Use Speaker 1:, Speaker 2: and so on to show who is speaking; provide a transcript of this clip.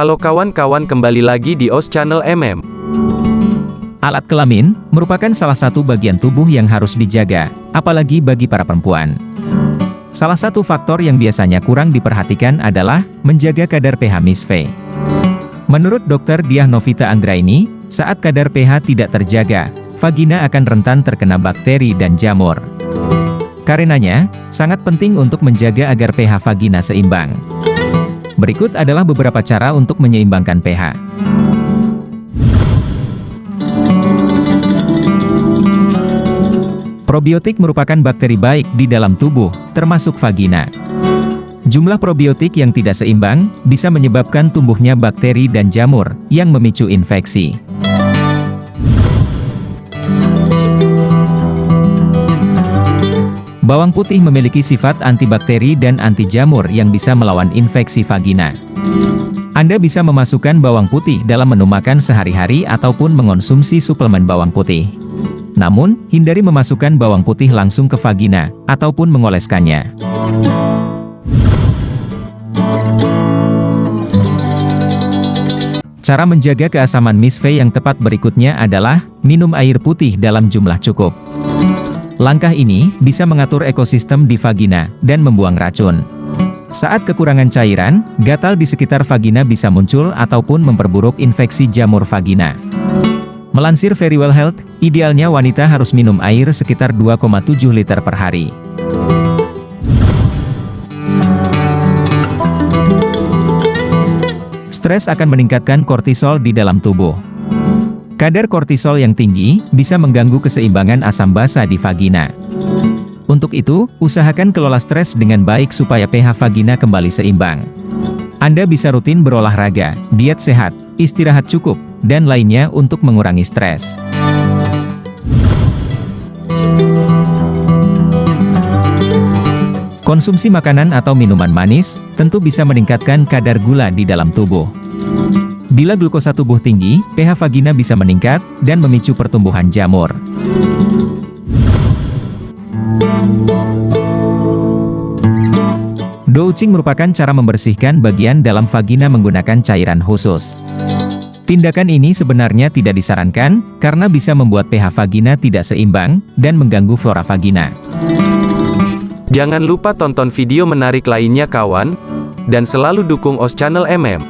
Speaker 1: Halo kawan-kawan kembali lagi di OS Channel MM.
Speaker 2: Alat kelamin merupakan salah satu bagian tubuh yang harus dijaga, apalagi bagi para perempuan. Salah satu faktor yang biasanya kurang diperhatikan adalah menjaga kadar pH misve. Menurut dokter Diah Novita Anggraini, saat kadar pH tidak terjaga, vagina akan rentan terkena bakteri dan jamur. Karenanya, sangat penting untuk menjaga agar pH vagina seimbang. Berikut adalah beberapa cara untuk menyeimbangkan pH. Probiotik merupakan bakteri baik di dalam tubuh, termasuk vagina. Jumlah probiotik yang tidak seimbang, bisa menyebabkan tumbuhnya bakteri dan jamur, yang memicu infeksi. Bawang putih memiliki sifat antibakteri dan anti jamur yang bisa melawan infeksi vagina. Anda bisa memasukkan bawang putih dalam menu makan sehari-hari ataupun mengonsumsi suplemen bawang putih. Namun, hindari memasukkan bawang putih langsung ke vagina, ataupun mengoleskannya. Cara menjaga keasaman misve yang tepat berikutnya adalah, minum air putih dalam jumlah cukup. Langkah ini, bisa mengatur ekosistem di vagina, dan membuang racun. Saat kekurangan cairan, gatal di sekitar vagina bisa muncul ataupun memperburuk infeksi jamur vagina. Melansir Very Well Health, idealnya wanita harus minum air sekitar 2,7 liter per hari. Stres akan meningkatkan kortisol di dalam tubuh. Kadar kortisol yang tinggi, bisa mengganggu keseimbangan asam basa di vagina. Untuk itu, usahakan kelola stres dengan baik supaya pH vagina kembali seimbang. Anda bisa rutin berolahraga, diet sehat, istirahat cukup, dan lainnya untuk mengurangi stres. Konsumsi makanan atau minuman manis, tentu bisa meningkatkan kadar gula di dalam tubuh. Bila glukosa tubuh tinggi, pH vagina bisa meningkat, dan memicu pertumbuhan jamur. Douching merupakan cara membersihkan bagian dalam vagina menggunakan cairan khusus. Tindakan ini sebenarnya tidak disarankan, karena bisa membuat pH vagina tidak seimbang, dan mengganggu flora vagina.
Speaker 1: Jangan lupa tonton video menarik lainnya kawan, dan selalu dukung OS Channel MM.